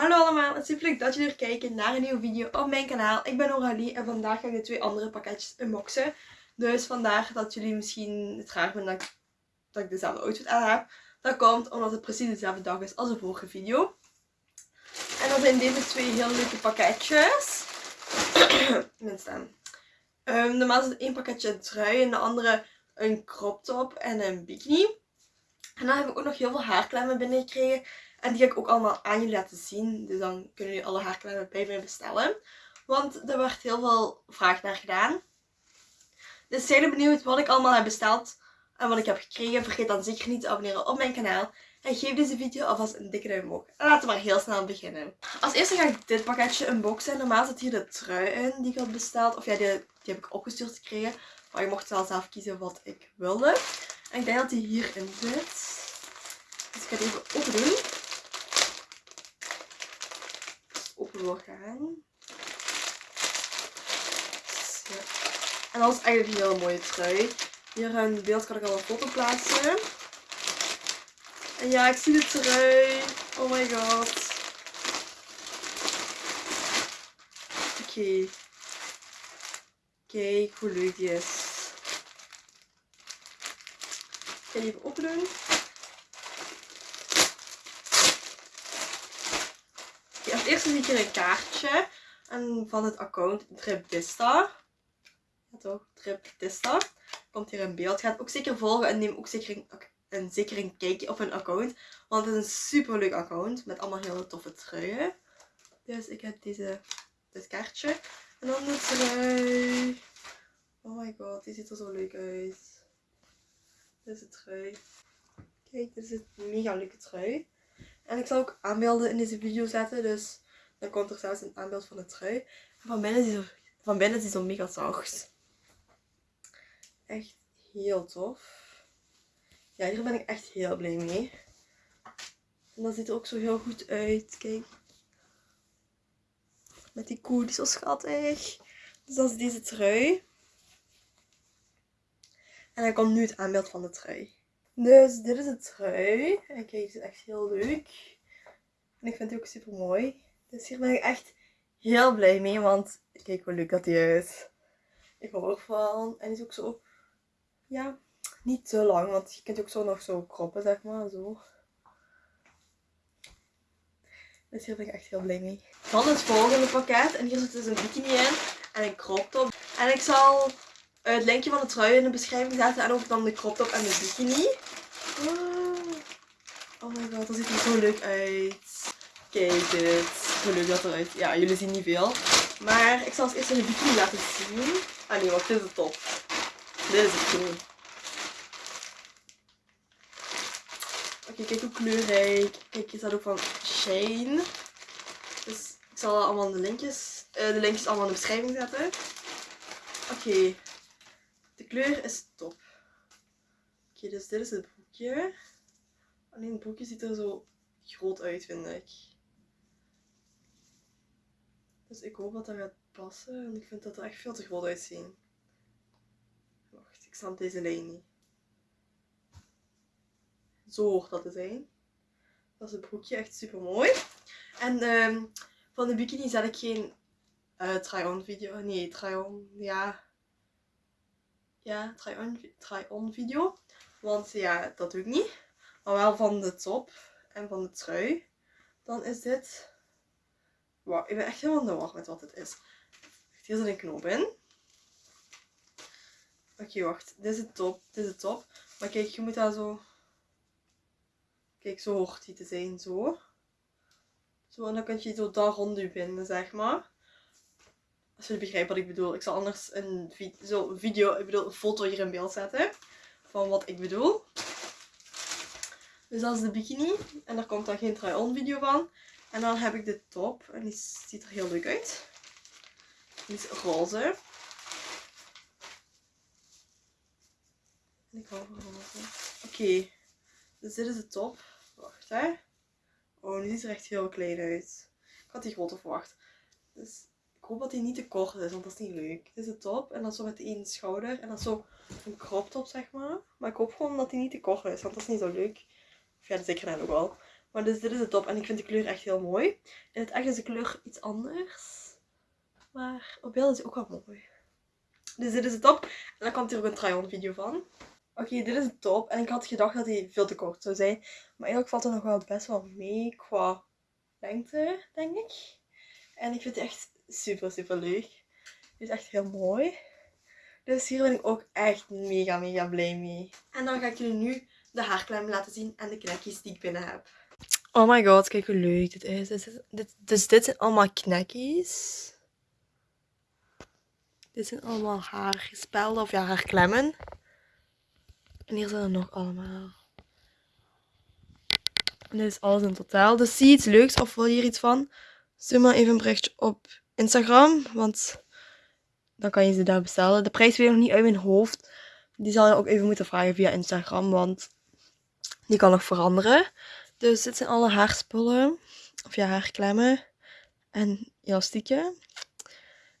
Hallo allemaal, het is super leuk dat jullie weer kijken naar een nieuwe video op mijn kanaal. Ik ben Aurélie en vandaag ga ik de twee andere pakketjes unboxen. Dus vandaar dat jullie misschien het raar vinden dat ik, dezelfde outfit aan heb. Dat komt omdat het precies dezelfde dag is als de vorige video. En dat zijn deze twee heel leuke pakketjes. Minstens. Um, normaal is het één pakketje trui en de andere een crop top en een bikini. En dan heb ik ook nog heel veel haarklemmen binnengekregen. En die ga ik ook allemaal aan jullie laten zien. Dus dan kunnen jullie alle haarklemmen bij mij bestellen. Want er werd heel veel vraag naar gedaan. Dus zijn jullie benieuwd wat ik allemaal heb besteld en wat ik heb gekregen? Vergeet dan zeker niet te abonneren op mijn kanaal. En geef deze video alvast een dikke duim omhoog. En laten we maar heel snel beginnen. Als eerste ga ik dit pakketje unboxen. Normaal zit hier de trui in die ik had besteld. Of ja, die, die heb ik opgestuurd gekregen. Maar je mocht wel zelf kiezen wat ik wilde. En ik denk dat die hierin zit. Dus ik ga het even open. Open wil gaan. Zo. En dat is eigenlijk een hele mooie trui. Hier een beeld kan ik al een foto plaatsen. En ja, ik zie de trui. Oh my god. Oké. Kijk hoe leuk die is. Ik ga die even open zie hier een kaartje. En van het account Tripista. Ja toch, Tripista. Komt hier een beeld. Ga het ook zeker volgen en neem ook zeker een, een, zeker een kijkje op hun account. Want het is een super leuk account. Met allemaal hele toffe truien. Dus ik heb deze, dit kaartje. En dan de trui. Oh my god, die ziet er zo leuk uit. Dit is de trui. Kijk, dit is een mega leuke trui. En ik zal ook aanbeelden in deze video zetten. Dus dan komt er zelfs een aanbeeld van de trui. En van binnen is die zo, van binnen is zo mega zacht. Echt heel tof. Ja, hier ben ik echt heel blij mee. En dat ziet er ook zo heel goed uit. Kijk. Met die koe, die is zo schattig. Dus dat is deze trui. En dan komt nu het aanbeeld van de trui. Dus dit is de trui. En kijk, die is echt heel leuk. En ik vind die ook super mooi. Dus hier ben ik echt heel blij mee. Want kijk hoe leuk dat die is. Ik hou ervan. En is ook zo, ja, niet te lang. Want je kunt ook zo nog zo kroppen, zeg maar. Zo. Dus hier ben ik echt heel blij mee. Dan het volgende pakket. En hier zit dus een bikini in. En een crop top. En ik zal het linkje van de trui in de beschrijving zetten. En ook dan de crop top en de bikini. Oh my god, dat ziet er zo leuk uit. Kijk dit. Hoe leuk dat eruit. Ja, jullie zien niet veel. Maar ik zal als eerste de bikini laten zien. Ah nee, wacht, dit is de top. Dit is het. Oké, kijk hoe kleurrijk. Kijk, je staat ook van Shane. Dus ik zal allemaal de linkjes, uh, de linkjes allemaal in de beschrijving zetten. Oké. De kleur is top. Oké, dus dit is het broekje. Alleen het broekje ziet er zo groot uit, vind ik. Dus ik hoop dat dat gaat passen. En ik vind dat er echt veel te groot uitzien. Wacht, ik snap deze lijn niet. Zo hoort dat te zijn. Dat is het broekje, echt super mooi. En um, van de bikini zet ik geen uh, try-on video. Nee, try-on, ja. Ja, try-on try video. Want ja, dat doe ik niet. Maar wel van de top en van de trui. Dan is dit... Ik ben echt helemaal in de war met wat het is. Hier zit een knoop in. Oké, wacht. Dit is de top. Dit is de top. Maar kijk, je moet daar zo... Kijk, zo hoort die te zijn. Zo. Zo, en dan kun je zo daar rond binden, zeg maar. Als jullie begrijpen wat ik bedoel. Ik zal anders een video, ik bedoel een foto hier in beeld zetten. Van wat ik bedoel. Dus dat is de bikini. En daar komt dan geen try-on video van. En dan heb ik de top. En die ziet er heel leuk uit. Die is roze. En ik hou van roze. Oké. Dus dit is de top. Wacht hè. Oh, die ziet er echt heel klein uit. Ik had die groter verwacht. Dus ik hoop dat die niet te kort is, want dat is niet leuk. Dit is de top. En dan zo met één schouder. En dan zo een crop top, zeg maar. Maar ik hoop gewoon dat die niet te kort is, want dat is niet zo leuk. Of ja, zeker net ook wel. Maar dus dit is de top en ik vind de kleur echt heel mooi. In het echt is de kleur iets anders. Maar op beeld is het ook wel mooi. Dus dit is de top. En dan komt er ook een try-on video van. Oké, dit is de top. En ik had gedacht dat hij veel te kort zou zijn. Maar eigenlijk valt er nog wel best wel mee qua lengte, denk ik. En ik vind het echt super, super leuk. Het is echt heel mooi. Dus hier ben ik ook echt mega, mega blij mee. En dan ga ik jullie nu de haarklem laten zien en de knekjes die ik binnen heb. Oh my god, kijk hoe leuk dit is. Dit, dus dit zijn allemaal knekjes. Dit zijn allemaal haarspelden of ja, haarklemmen. En hier zijn er nog allemaal. En dit is alles in totaal. Dus zie je iets leuks of wil je hier iets van? Stuur maar even een berichtje op Instagram. Want dan kan je ze daar bestellen. De prijs weet ik nog niet uit mijn hoofd. Die zal je ook even moeten vragen via Instagram. Want die kan nog veranderen. Dus dit zijn alle haarspullen. Of ja, haarklemmen. En elastieken.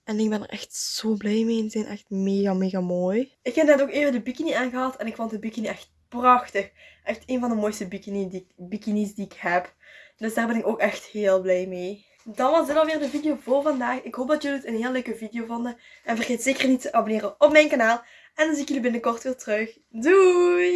En ik ben er echt zo blij mee. Die zijn echt mega, mega mooi. Ik heb net ook even de bikini aangehad. En ik vond de bikini echt prachtig. Echt een van de mooiste die, bikinis die ik heb. Dus daar ben ik ook echt heel blij mee. Dan was dit alweer de video voor vandaag. Ik hoop dat jullie het een heel leuke video vonden. En vergeet zeker niet te abonneren op mijn kanaal. En dan zie ik jullie binnenkort weer terug. Doei!